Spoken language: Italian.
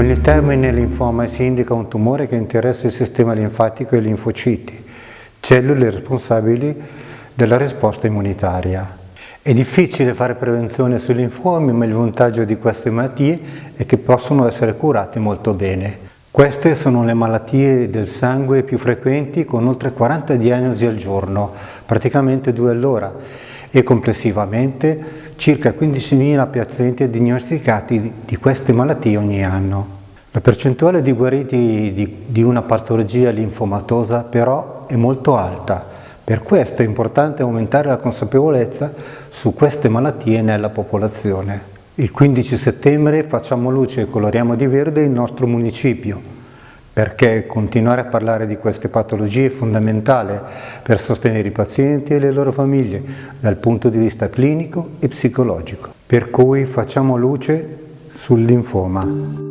Con il termine linfoma si indica un tumore che interessa il sistema linfatico e i linfociti, cellule responsabili della risposta immunitaria. È difficile fare prevenzione sui linfomi, ma il vantaggio di queste malattie è che possono essere curate molto bene. Queste sono le malattie del sangue più frequenti con oltre 40 diagnosi al giorno, praticamente due all'ora e complessivamente circa 15.000 pazienti diagnosticati di queste malattie ogni anno. La percentuale di guariti di, una patologia linfomatosa però è molto alta, per questo è importante aumentare la consapevolezza su queste malattie nella popolazione. Il 15 settembre facciamo luce e coloriamo di verde il nostro municipio, perché continuare a parlare di queste patologie è fondamentale per sostenere i pazienti e le loro famiglie dal punto di vista clinico e psicologico. Per cui facciamo luce sul linfoma.